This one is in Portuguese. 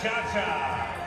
Cha Cha.